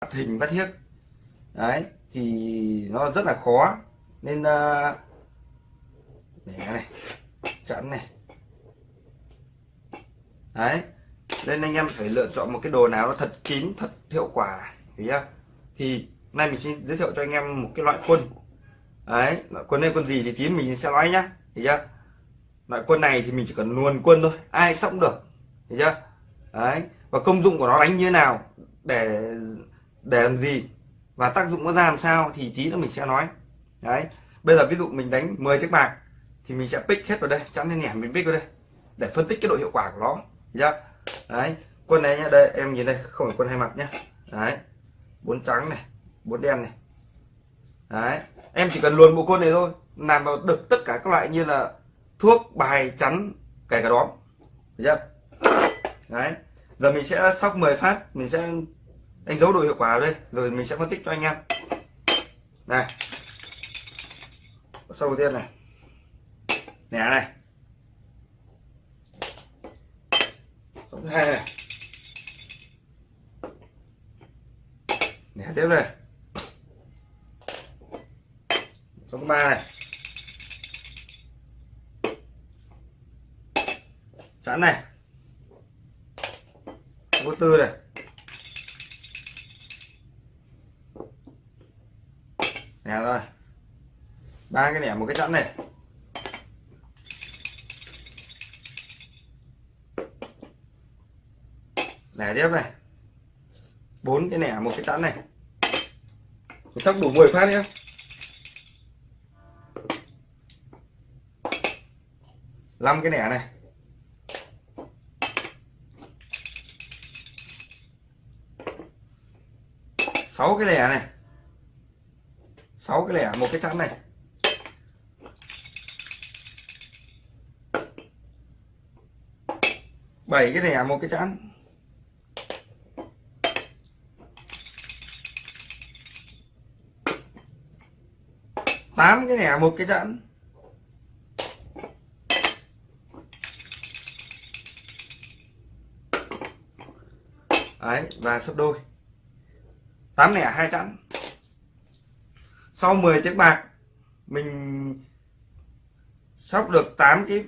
bắt hình bắt hiếc. Đấy thì nó rất là khó. Nên uh, để này chẵn này. Đấy nên anh em phải lựa chọn một cái đồ nào nó thật kín thật hiệu quả nhá thì nay mình xin giới thiệu cho anh em một cái loại quân. Đấy loại quân này quân gì thì tí mình sẽ nói nhá hiểu chưa? Loại quân này thì mình chỉ cần luồn quân thôi ai sống được thấy chưa? Đấy và công dụng của nó đánh như thế nào để để làm gì? Và tác dụng nó ra làm sao thì tí nữa mình sẽ nói. Đấy. Bây giờ ví dụ mình đánh 10 chiếc bạc thì mình sẽ pick hết vào đây chắn lên nhảm mình pick vào đây, để phân tích cái độ hiệu quả của nó. Nhá đấy. Quân này nhá, đây, em nhìn đây, không phải quân hai mặt nhá. Đấy. Bốn trắng này, bốn đen này. Đấy. Em chỉ cần luồn bộ quân này thôi, làm vào được tất cả các loại như là thuốc, bài, chắn, kể cả đóm. Nhá chưa? Đấy. Giờ mình sẽ sóc 10 phát, mình sẽ đánh dấu độ hiệu quả ở đây, rồi mình sẽ phân tích cho anh em. Này. Sau tiên này. Nẻ này. Số thứ hai này. Nẻ tiếp này. Số ba này. Chẵn này. Số tư này. Nè rồi. Ba cái nẻ một cái chẵn này. Nẻ tiếp này. Bốn cái nẻ một cái chẵn này. Chắc đủ 10 phát nhé năm cái nẻ này. Sáu cái lẻ này sáu cái lẻ, một cái chẵn này. Bảy cái lẻ, một cái chẵn. Tám cái lẻ, một cái chẵn. Đấy, và sấp đôi. Tám lẻ, hai chẵn sau 10 chiếc bạc, mình sóc được 8 cái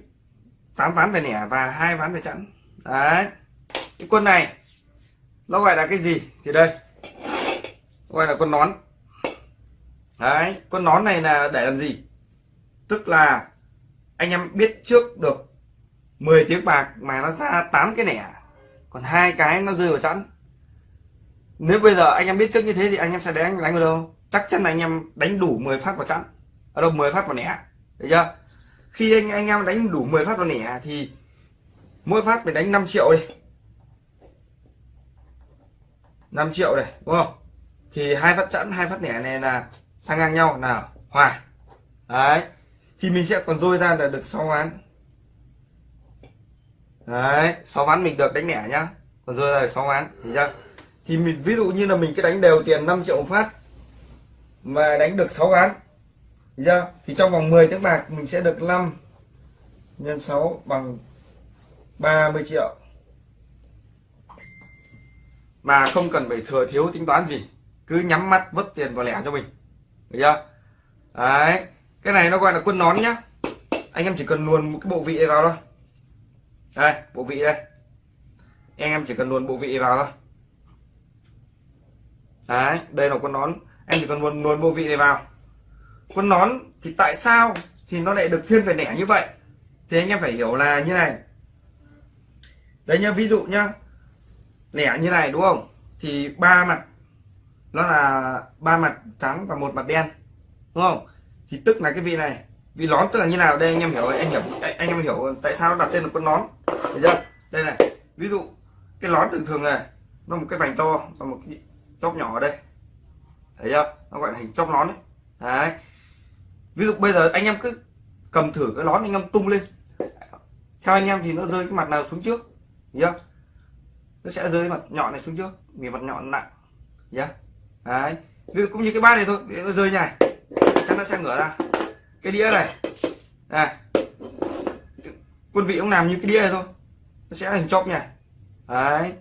8 ván về nẻ và hai ván về chẵn. Đấy. Cái quân này, nó gọi là cái gì? Thì đây gọi là con nón. Đấy con nón này là để làm gì? Tức là anh em biết trước được 10 tiếng bạc mà nó ra 8 cái nẻ, còn hai cái nó rơi vào chẵn. Nếu bây giờ anh em biết trước như thế thì anh em sẽ đánh đánh vào đâu? Chắc chắn là anh em đánh đủ 10 phát vào chẵn ở à đâu 10 phát vào nẻ. Được chưa? Khi anh anh em đánh đủ 10 phát vào nẻ thì mỗi phát phải đánh 5 triệu đi. 5 triệu này đúng không? Thì hai phát chẵn hai phát nẻ này là sang ngang nhau. Nào hòa đấy. Thì mình sẽ còn dôi ra là được 6 ván. Đấy 6 ván mình được đánh nẻ nhá. Còn rơi ra được 6 ván thì chưa? Thì mình, ví dụ như là mình cứ đánh đều tiền 5 triệu một phát mà đánh được 6 ván chưa thì trong vòng 10 tiếng bạc mình sẽ được 5 nhân 6 bằng 30 triệu. Mà không cần phải thừa thiếu tính toán gì, cứ nhắm mắt vứt tiền vào lẻ cho mình. Được chưa? Đấy, cái này nó gọi là quân nón nhá. Anh em chỉ cần luồn một cái bộ vị này vào thôi. Đây, bộ vị đây. Anh em chỉ cần luồn bộ vị vào thôi. Đấy, đây là con nón em chỉ cần luồn luồn bộ vị này vào. Con nón thì tại sao thì nó lại được thiên về nẻ như vậy? Thì anh em phải hiểu là như này. Đấy nhá, ví dụ nhá, nẻ như này đúng không? Thì ba mặt, nó là ba mặt trắng và một mặt đen, đúng không? Thì tức là cái vị này, vị nón tức là như nào? Đây anh em hiểu, anh hiểu, anh em hiểu tại sao nó đặt tên là con nón. Được chưa? Đây này, ví dụ cái nón thường thường này nó một cái vành to và một cái chóp nhỏ ở đây thấy chưa nó gọi là hình chóp nón đấy. đấy. Ví dụ bây giờ anh em cứ cầm thử cái nón anh em tung lên. Theo anh em thì nó rơi cái mặt nào xuống trước? Nhá. Nó sẽ rơi mặt nhọn này xuống trước, vì mặt nhọn nặng. Nhá. Đấy. Ví dụ cũng như cái bát này thôi nó rơi như này. Chắc nó sẽ ngửa ra. Cái đĩa này. Này quân vị cũng làm như cái đĩa này thôi. Nó sẽ hình chóp này. Đấy.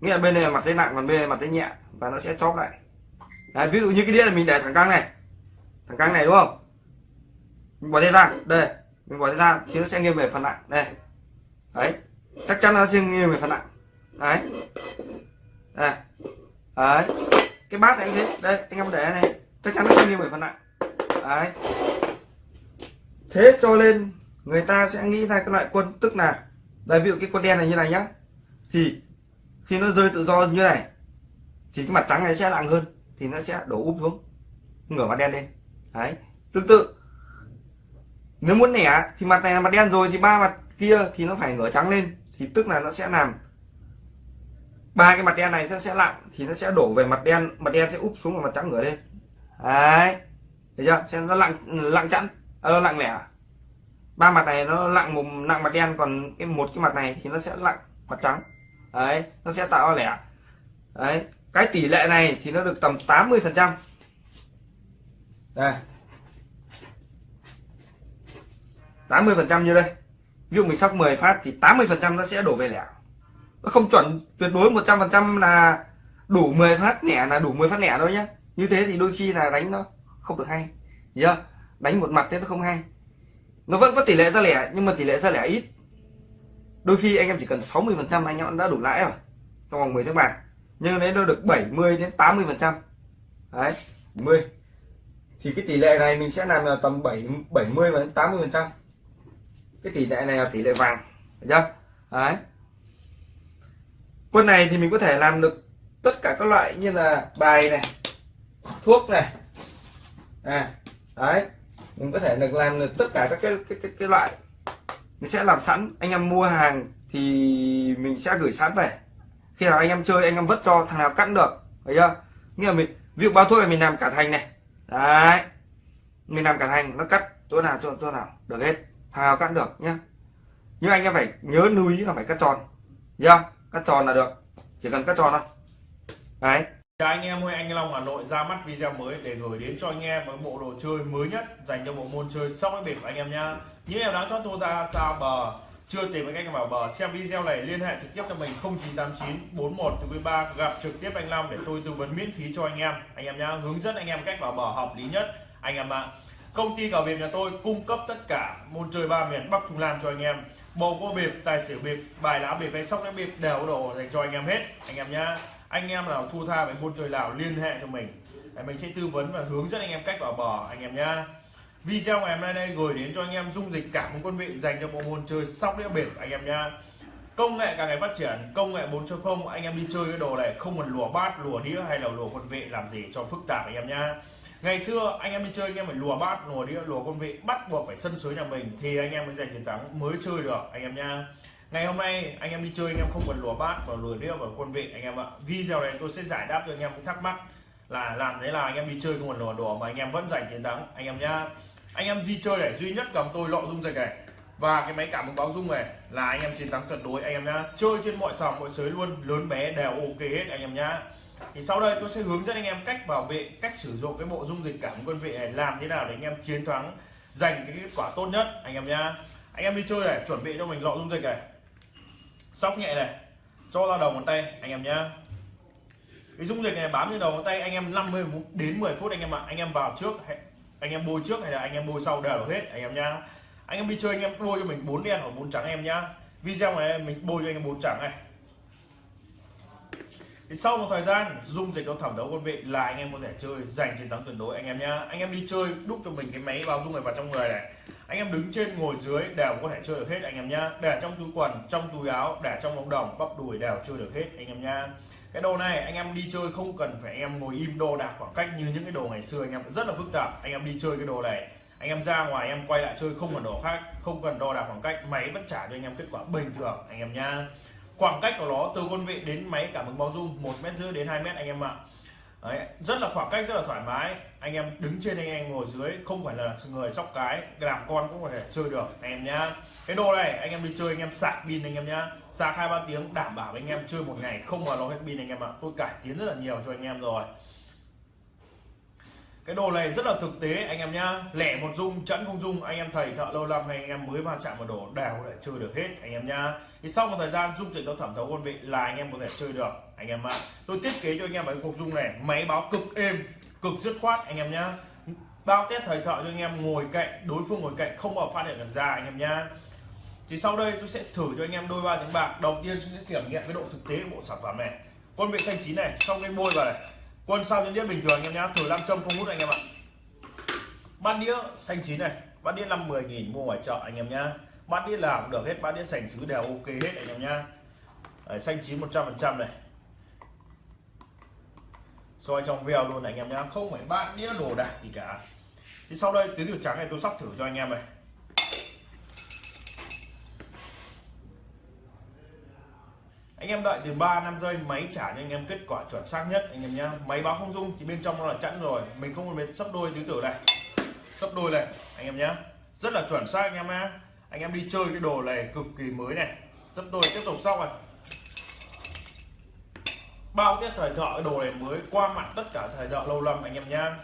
Nghĩa là bên này là mặt dây nặng, còn bên này là mặt dây nhẹ, và nó sẽ chóp lại. Đấy, ví dụ như cái đĩa là mình để thẳng căng này. Thẳng căng này đúng không? Mình bỏ tay ra đây. Mình bỏ tay ra thì nó sẽ nghiêng về phần nặng đây. Đấy. Chắc chắn nó sẽ nghiêng về phần nặng. Đấy. Đây. Đấy. Cái bát này anh thế. Đây anh em để này. Chắc chắn nó sẽ nghiêng về phần nặng. Đấy. Thế cho nên người ta sẽ nghĩ ra cái loại quân tức là đây ví dụ cái quân đen này như này nhá. Thì khi nó rơi tự do như này thì cái mặt trắng này sẽ nặng hơn thì nó sẽ đổ úp xuống. Ngửa mặt đen lên. Đấy. Tương tự. Nếu muốn nẻ thì mặt này là mặt đen rồi thì ba mặt kia thì nó phải ngửa trắng lên. Thì tức là nó sẽ làm ba cái mặt đen này sẽ sẽ lặng thì nó sẽ đổ về mặt đen mặt đen sẽ úp xuống và mặt trắng ngửa lên. Đấy. Thấy chưa? Xem nó lặng lặng chẵn. À, lặng lẻ. Ba mặt này nó lặng một nặng mặt đen còn cái một cái mặt này thì nó sẽ lặng mặt trắng. Đấy. Nó sẽ tạo lẻ. Đấy cái tỷ lệ này thì nó được tầm 80 phần trăm. Đây. 80 phần trăm như đây. Ví dụ mình sóc 10 phát thì 80 phần trăm nó sẽ đổ về lẻ. Nó không chuẩn tuyệt đối 100 phần trăm là đủ 10 phát lẻ là đủ 10 phát lẻ thôi nhá. Như thế thì đôi khi là đánh nó không được hay. Nhớ đánh một mặt thế nó không hay. Nó vẫn có tỷ lệ ra lẻ, nhưng mà tỷ lệ ra lẻ ít. Đôi khi anh em chỉ cần 60 phần trăm anh em đã đủ lãi rồi. Trong vòng 10 tiếng bạc nhưng nếu nó được 70 đến 80 phần trăm. Đấy 10 thì cái tỷ lệ này mình sẽ làm là tầm 7 70 đến 80 phần trăm. Cái tỷ lệ này là tỷ lệ vàng được chưa? Đấy. Quân này thì mình có thể làm được tất cả các loại như là bài này thuốc này. À đấy. Mình có thể được làm được tất cả các cái cái cái, cái loại. Mình sẽ làm sẵn. Anh em mua hàng thì mình sẽ gửi sẵn về khi nào anh em chơi anh em vứt cho thằng nào cắt được thấy chưa? Như là mình ví dụ bao thuốc là mình làm cả thành này. Đấy. Mình làm cả thành nó cắt chỗ nào chỗ, chỗ nào được hết. Thằng nào cắt được nhá. Nhưng anh em phải nhớ lưu ý là phải cắt tròn nhá cắt tròn là được chỉ cần cắt tròn thôi. Đấy. Chào anh em ơi, anh Long Hà Nội ra mắt video mới để gửi đến cho anh em một bộ đồ chơi mới nhất dành cho bộ môn chơi sóc đĩa bịp anh em nhá. Những em đã cho tôi ra sao bờ chưa tìm được cách vào bờ. Xem video này, liên hệ trực tiếp cho mình 0989 41 ba. Gặp trực tiếp anh Long để tôi tư vấn miễn phí cho anh em. Anh em nhá, hướng dẫn anh em cách vào bờ hợp lý nhất. Anh em ạ, công ty cờ bịp nhà tôi cung cấp tất cả môn chơi ba miền Bắc Trung Nam cho anh em. Bầu cua bịp, tài xỉu bịp, bài lá bịp hay sóc đĩa bịp đều đồ dành cho anh em hết. Anh em nhá, anh em nào thu tha với môn chơi nào liên hệ cho mình. Để mình sẽ tư vấn và hướng dẫn anh em cách vào bờ, anh em nhá video ngày hôm nay đây gửi đến cho anh em dung dịch cả một quân vị dành cho bộ môn chơi sóc đĩa bịp anh em nhá công nghệ càng ngày phát triển công nghệ 4.0 anh em đi chơi cái đồ này không cần lùa bát lùa đĩa hay là lùa quân vị làm gì cho phức tạp anh em nhá ngày xưa anh em đi chơi anh em phải lùa bát lùa đĩa lùa quân vị bắt buộc phải sân sới nhà mình thì anh em mới giành chiến thắng mới chơi được anh em nhá ngày hôm nay anh em đi chơi anh em không cần lùa bát và lùa đĩa và quân vị anh em ạ video này tôi sẽ giải đáp cho anh em cái thắc mắc là làm thế là anh em đi chơi không cần lùa đùa mà anh em vẫn giành chiến thắng anh em nhá anh em di chơi này, duy nhất cầm tôi lọ dung dịch này. Và cái máy cảm ứng báo dung này là anh em chiến thắng tuyệt đối, anh em nhá. Chơi trên mọi sòng, mọi sới luôn, lớn bé, đều ok hết, anh em nhá. Thì sau đây tôi sẽ hướng dẫn anh em cách bảo vệ, cách sử dụng cái bộ dung dịch cảm ứng quân vị này, làm thế nào để anh em chiến thắng, giành cái kết quả tốt nhất, anh em nhá. Anh em đi chơi này, chuẩn bị cho mình lọ dung dịch này. Sóc nhẹ này, cho ra đầu ngón tay, anh em nhá. Cái dung dịch này bám trên đầu ngón tay, anh em 50 đến 10 phút, anh em ạ. Anh em vào trước anh em bôi trước hay là anh em bôi sau đều hết anh em nhá anh em đi chơi anh em bôi cho mình bốn đen hoặc bốn trắng em nhá video này mình bôi cho anh em bốn trắng này thì sau một thời gian dung dịch nó thẩm thấu quân vị là anh em có thể chơi giành chiến thắng tuyệt đối anh em nhá anh em đi chơi đúc cho mình cái máy vào dung này vào trong người này anh em đứng trên ngồi dưới đều có thể chơi được hết anh em nhá để trong túi quần trong túi áo để trong bóng đồng bắp đùi đều chơi được hết anh em nhá cái đồ này anh em đi chơi không cần phải anh em ngồi im đo đạc khoảng cách như những cái đồ ngày xưa anh em. Rất là phức tạp. Anh em đi chơi cái đồ này, anh em ra ngoài em quay lại chơi không cần đồ khác, không cần đo đạc khoảng cách, máy vẫn trả cho anh em kết quả bình thường, anh em nha khoảng cách của nó từ quân vị đến máy cảm ứng bao dung, một mét rưỡi đến 2 mét, anh em ạ. Đấy, rất là khoảng cách rất là thoải mái anh em đứng trên anh em ngồi dưới không phải là người sóc cái làm con cũng có thể chơi được anh em nhá cái đồ này anh em đi chơi anh em sạc pin anh em nhá sạc hai ba tiếng đảm bảo anh em chơi một ngày không mà nó hết pin anh em ạ tôi cải tiến rất là nhiều cho anh em rồi cái đồ này rất là thực tế anh em nhá lẻ một dung chẵn không dung anh em thầy thợ lâu năm hay anh em mới va chạm vào đồ đều có thể chơi được hết anh em nhá thì sau một thời gian dung dịch nó thẩm thấu quân vị là anh em có thể chơi được anh em ạ. Tôi thiết kế cho anh em cái cục dung này. Máy báo cực êm, cực dứt khoát, anh em nhá. Bao test thời thợ cho anh em ngồi cạnh, đối phương ngồi cạnh, không bao phát hiện được ra, anh em nhá. Thì sau đây tôi sẽ thử cho anh em đôi ba tiếng bạc. Đầu tiên tôi sẽ kiểm nghiệm cái độ thực tế của bộ sản phẩm này. Quân vị xanh chín này sau cái bôi vào này. Quân sao nhân đĩa bình thường, anh em nhá. Thử nam châm không hút anh em ạ. Bát đĩa xanh chín này. Bát đĩa năm mười nghìn mua ngoài chợ, anh em nhá. Bát đĩa làm được hết, bát đĩa sành sứ đều ok hết, anh em nhá. Xanh chín 100 phần trăm này soi trong veo luôn này anh em nhá. Không phải bát đĩa đồ đạc gì cả. Thì sau đây tứ tiểu trắng này tôi sắp thử cho anh em này. Anh em đợi từ 3 năm giây máy trả cho anh em kết quả chuẩn xác nhất, anh em nhá. Máy báo không dung thì bên trong nó là chẵn rồi. Mình không cần sắp đôi tứ tử này. Sắp đôi này, anh em nhá. Rất là chuẩn xác anh em nhá. Anh em đi chơi cái đồ này cực kỳ mới này. Sắp đôi, tiếp tục sau này bao tiết thời thợ cái đồ này mới qua mặt tất cả thời thợ lâu năm anh em nhá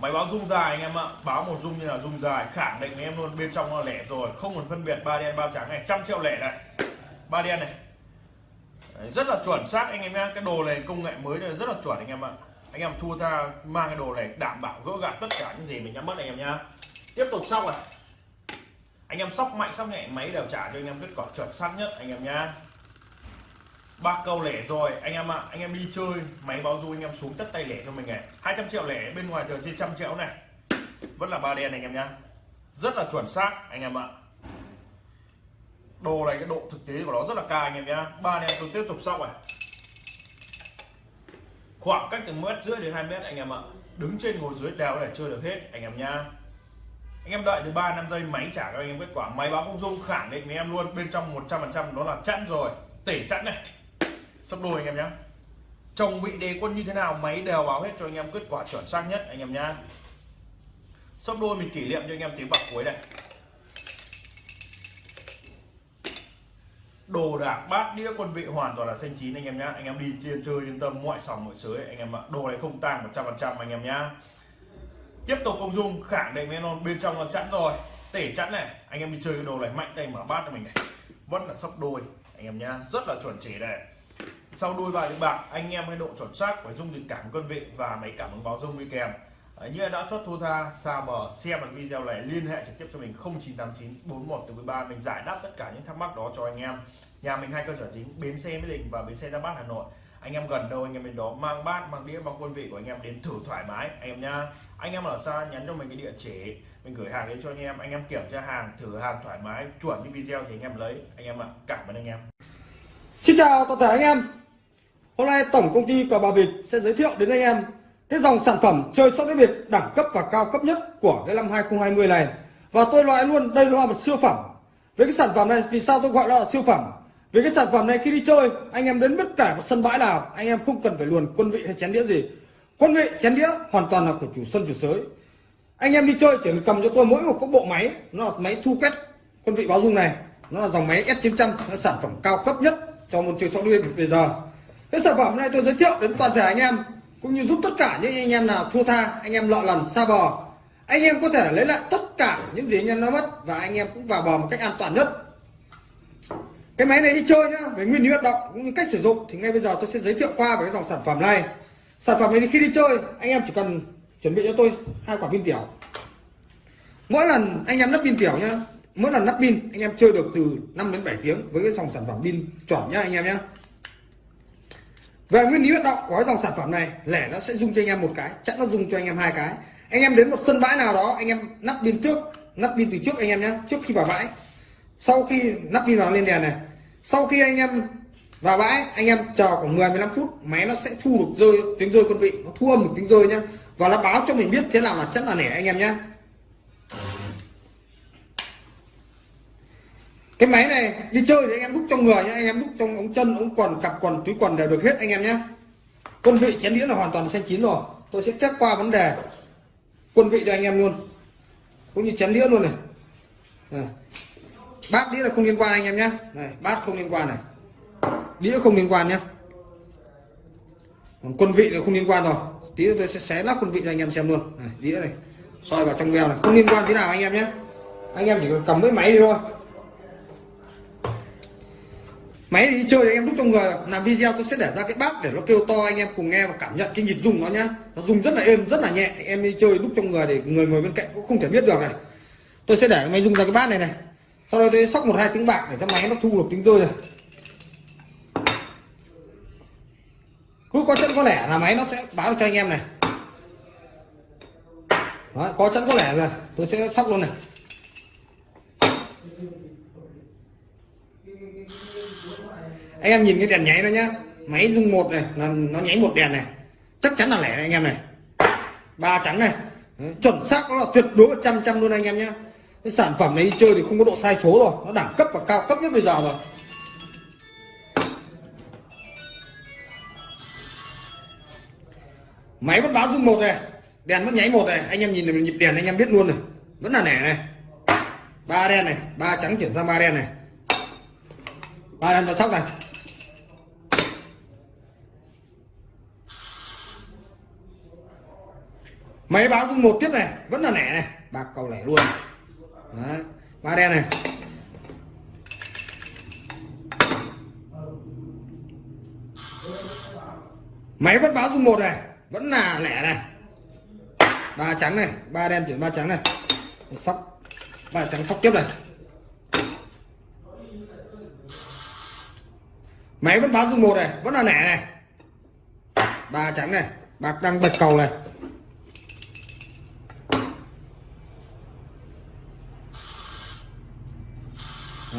máy báo rung dài anh em ạ. Báo một rung như là rung dài khẳng định với em luôn bên trong nó lẻ rồi. Không còn phân biệt ba đen ba trắng này. Trăm triệu lẻ này. Ba đen này. Đấy, rất là chuẩn xác anh em nhá cái đồ này công nghệ mới này rất là chuẩn anh em ạ. Anh em thua tha mang cái đồ này đảm bảo gỡ gạt tất cả những gì mình nhắm mất anh em nhá tiếp tục xong này. Anh em sóc mạnh sóc nhẹ máy đều trả cho anh em kết quả chuẩn xác nhất anh em nhá ba câu lẻ rồi. Anh em ạ, anh em đi chơi, máy báo du anh em xuống tất tay lẻ cho mình này. 200 triệu lẻ, bên ngoài trời trên trăm triệu này. Vẫn là ba đen anh em nhá. Rất là chuẩn xác, anh em ạ. Đồ này, cái độ thực tế của nó rất là cao, anh em nhá. Ba đen, tôi tiếp tục xong này. Khoảng cách từ mét rưỡi đến 2 mét, anh em ạ. Đứng trên ngồi dưới đều để chơi được hết, anh em nhá. Anh em đợi từ 3 năm giây, máy trả cho anh em kết quả. Máy báo không dung khẳng định với em luôn. Bên trong 100 phần trăm nó là chẵn rồi. Tể chẵn này sắp đôi anh em nhé chồng vị đề quân như thế nào máy đều báo hết cho anh em, kết quả chuẩn xác nhất anh em nhá. Sắp đôi mình kỷ niệm cho anh em tiếng bạc cuối này. Đồ đạc bát đĩa quân vị hoàn toàn là xanh chín anh em nhá. Anh em đi chơi chơi yên tâm mọi sòng mọi sới anh em ạ. Đồ này không tang 100 phần trăm anh em nhá. Tiếp tục không dung, khẳng định với non bên trong là chẵn rồi. Tể chẵn này, anh em đi chơi cái đồ này, mạnh tay mở bát cho mình này. Vẫn là sắp đôi anh em nhá. Rất là chuẩn chỉ đây sau đôi bài tiếng bạc anh em cái độ chuẩn xác phải dung dịch cảm quân vị và máy cảm ứng báo dung đi kèm. Đấy, như đã chốt thua tha xa bờ xem bằng video này liên hệ trực tiếp cho mình 0989 41 từ 13 mình giải đáp tất cả những thắc mắc đó cho anh em. Nhà mình hai cơ sở chính bến xe mỹ đình và bến xe ra bát hà nội. Anh em gần đâu anh em đến đó mang bát mang đĩa mang quân vị của anh em đến thử thoải mái anh em nha anh em ở xa nhắn cho mình cái địa chỉ. Mình gửi hàng đến cho anh em anh em kiểm tra hàng thử hàng thoải mái chuẩn như video thì anh em lấy. Anh em ạ cảm ơn anh em. Xin chào toàn thể anh em. Hôm nay tổng công ty cờ bạc Việt sẽ giới thiệu đến anh em cái dòng sản phẩm chơi sóc đĩa Việt đẳng cấp và cao cấp nhất của cái năm 2020 này. Và tôi loại luôn, đây là một siêu phẩm. Với cái sản phẩm này, vì sao tôi gọi nó là siêu phẩm? Vì cái sản phẩm này khi đi chơi, anh em đến bất cả một sân bãi nào, anh em không cần phải luồn quân vị hay chén đĩa gì. Quân vị, chén đĩa hoàn toàn là của chủ sân, chủ sới anh em đi chơi, chỉ cần cầm cho tôi mỗi một cái bộ máy, nó là máy thu quét quân vị báo dung này. Nó là dòng máy S900 là sản phẩm cao cấp nhất cho môn chơi sóc đĩa bây giờ cái sản phẩm này tôi giới thiệu đến toàn thể anh em cũng như giúp tất cả những anh em nào thua tha anh em lọ lần xa bò, anh em có thể lấy lại tất cả những gì anh em nó mất và anh em cũng vào bò một cách an toàn nhất. Cái máy này đi chơi nhá về nguyên lý hoạt động cũng như cách sử dụng thì ngay bây giờ tôi sẽ giới thiệu qua về cái dòng sản phẩm này. Sản phẩm này khi đi chơi anh em chỉ cần chuẩn bị cho tôi hai quả pin tiểu. Mỗi lần anh em lắp pin tiểu nhá mỗi lần lắp pin anh em chơi được từ 5 đến 7 tiếng với cái dòng sản phẩm pin chuẩn nhá anh em nhá về nguyên lý hoạt động của cái dòng sản phẩm này lẻ nó sẽ dùng cho anh em một cái, chắc nó dùng cho anh em hai cái. Anh em đến một sân bãi nào đó, anh em nắp pin trước, nắp pin từ trước anh em nhé trước khi vào bãi. Sau khi nắp pin vào lên đèn này, sau khi anh em vào bãi, anh em chờ khoảng 10 15 phút, máy nó sẽ thu được rơi, tiếng rơi quân vị, nó thu âm được tiếng rơi nhá. Và nó báo cho mình biết thế nào là chắc là nẻ anh em nhé cái máy này đi chơi thì anh em đúc trong người nhé anh em đúc trong ống chân ống quần cặp quần túi quần đều được hết anh em nhé quân vị chén đĩa là hoàn toàn xanh chín rồi. Tôi sẽ test qua vấn đề quân vị cho anh em luôn. Cũng như chén đĩa luôn này. Này. bát đĩa là không liên quan anh em nhé này bát không liên quan này. Đĩa không liên quan nhé còn quân vị là không liên quan rồi. Tí tôi sẽ xé lắp quân vị cho anh em xem luôn. Này, đĩa này soi vào trong veo này. Không liên quan thế nào anh em nhé anh em chỉ cần cầm với máy đi thôi máy thì đi chơi thì anh em đúc trong người. Làm video tôi sẽ để ra cái bát để nó kêu to anh em cùng nghe và cảm nhận cái nhịp rung nó nhá. Nó rung rất là êm rất là nhẹ. Anh em đi chơi đúc trong người để người ngồi bên cạnh cũng không thể biết được này. Tôi sẽ để máy rung ra cái bát này này. Sau đó tôi sóc một hai tiếng bạc để cho máy nó thu được tiếng rơi này. Cứ có chân có lẻ là máy nó sẽ báo cho anh em này. Đó, có chân có lẻ rồi tôi sẽ sóc luôn này. Anh em nhìn cái đèn nháy nó nhá. Máy rung một này, nó nó nháy một đèn này. Chắc chắn là lẻ này anh em này. Ba trắng này. Chuẩn xác nó là tuyệt đối trăm trăm luôn anh em nhá. Cái sản phẩm này đi chơi thì không có độ sai số rồi. Nó đẳng cấp và cao cấp nhất bây giờ rồi. Máy vẫn báo rung một này. Đèn vẫn nháy một này. Anh em nhìn nhịp đèn anh em biết luôn này. Vẫn là nẻ này. Ba đen này. Ba trắng chuyển sang ba đen này. Ba đen và sóc này. Máy báo dung một tiếp này, vẫn là lẻ này. Bạc cầu lẻ luôn. Đấy. ba đen này. Máy vẫn báo dung một này, vẫn là lẻ này. Ba trắng này, ba đen chuyển ba trắng này. Sóc, ba trắng sóc tiếp này. Máy vẫn báo dung một này, vẫn là lẻ này. Ba trắng này, bạc đang bật cầu này.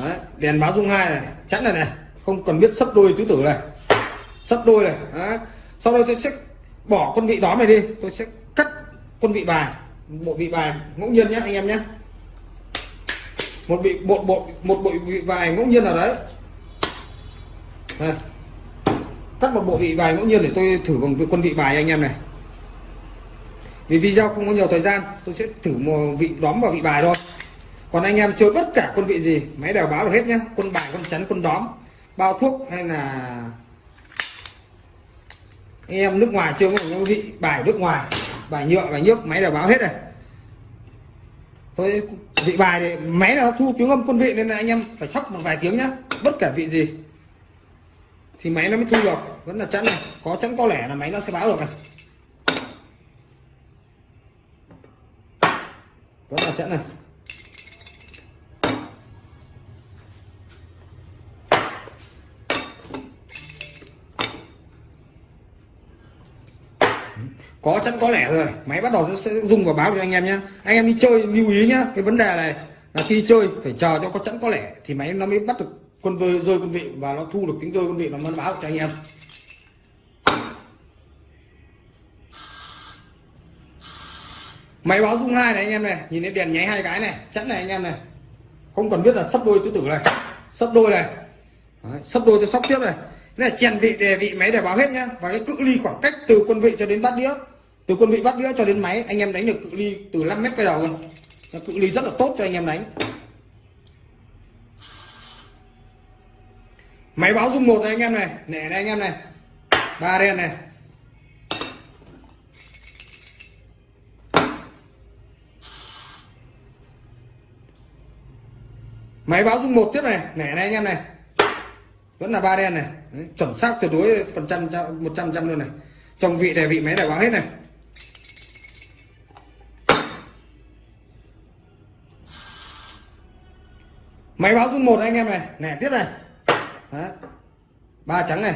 Đấy, đèn báo dung hai này chắn này này không cần biết sấp đôi tứ tử này. Sấp đôi này Đấy. sau đó tôi sẽ bỏ con vị đó này đi tôi sẽ cắt con vị bài bộ vị bài ngẫu nhiên nhé anh em nhé. Một vị bộ bộ một bộ vị bài ngẫu nhiên nào đấy. Đây. cắt một bộ vị bài ngẫu nhiên để tôi thử bằng quân vị bài anh em này. Vì video không có nhiều thời gian tôi sẽ thử một vị đóm vào vị bài thôi còn anh em chơi bất cả quân vị gì, máy đều báo được hết nhá. Quân bài quân chắn, quân đóm. Bao thuốc hay là anh em nước ngoài chơi có vị bài nước ngoài, bài nhựa, bài nước máy đều báo hết này. Tôi vị bài thì máy nó thu tiếng âm quân vị nên là anh em phải sóc một vài tiếng nhá. Bất kể vị gì thì máy nó mới thu được. Vẫn là chắn này. Có chắn có lẻ là máy nó sẽ báo được này. Vẫn là chắn này. Có chắn có lẻ rồi. Máy bắt đầu nó sẽ dùng và báo cho anh em nhé anh em đi chơi lưu ý nhá cái vấn đề này là khi chơi phải chờ cho có chắn có lẻ thì máy nó mới bắt được con rơi rơi quân vị và nó thu được tiếng rơi quân vị nó mới báo cho anh em. Máy báo dung hai này anh em này nhìn thấy đèn nháy hai cái này chắn này anh em này. Không cần biết là sắp đôi tứ tử này sắp đôi này. Đấy, sắp đôi tôi sóc tiếp này này chèn vị đề vị máy để báo hết nhá. Và cái cự ly khoảng cách từ quân vị cho đến bát đĩa. Từ quân vị bát đĩa cho đến máy, anh em đánh được cự ly từ 5 mét cái đầu luôn. Cự ly rất là tốt cho anh em đánh. Máy báo dung một này anh em này nè này anh em này, ba đen này. Máy báo dung một tiếp này nè này anh em này vẫn là ba đen này. Đấy, chuẩn xác tuyệt đối phần trăm một trăm trăm luôn này. Trong vị này vị máy này báo hết này. Máy báo dung một anh em này. Nè tiếp này. Đấy. ba trắng này.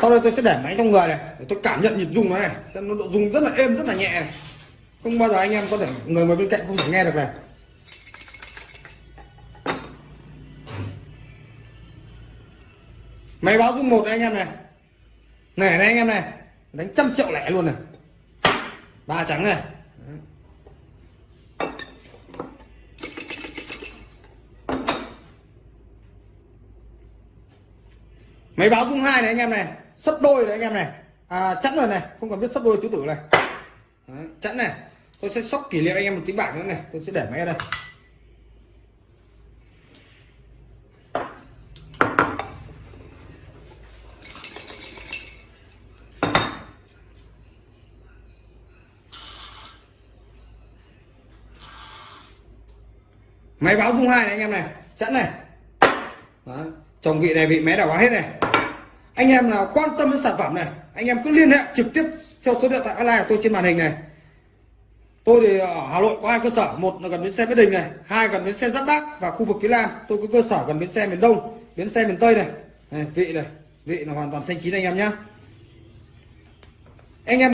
Sau đây tôi sẽ để máy trong người này để tôi cảm nhận nhịp rung nó này. Xem nó độ rung rất là êm rất là nhẹ. Này. không bao giờ anh em có thể người ngồi bên cạnh không thể nghe được này. Máy báo dung một anh em này. Này này anh em này. Đánh trăm triệu lẻ luôn này. Ba trắng này. Máy báo dung hai này anh em này. Sấp đôi này anh em này. À, chẵn rồi này. Không cần biết sấp đôi tứ tử này. Đấy, chẵn này. Tôi sẽ sóc kỷ niệm anh em một tí bảng nữa này. Tôi sẽ để máy ở đây. Máy báo dung hai này anh em này chẵn này. Đó. chồng vị này vị mé đảo quá hết này. Anh em nào quan tâm đến sản phẩm này anh em cứ liên hệ trực tiếp theo số điện thoại online của tôi trên màn hình này. Tôi thì ở hà nội có hai cơ sở một là gần bến xe mỹ đình này hai gần bến xe giáp bát và khu vực phía nam. Tôi có cơ sở gần bến xe miền đông bến xe miền tây này, này vị này vị là hoàn toàn xanh chín anh em nhá. Anh em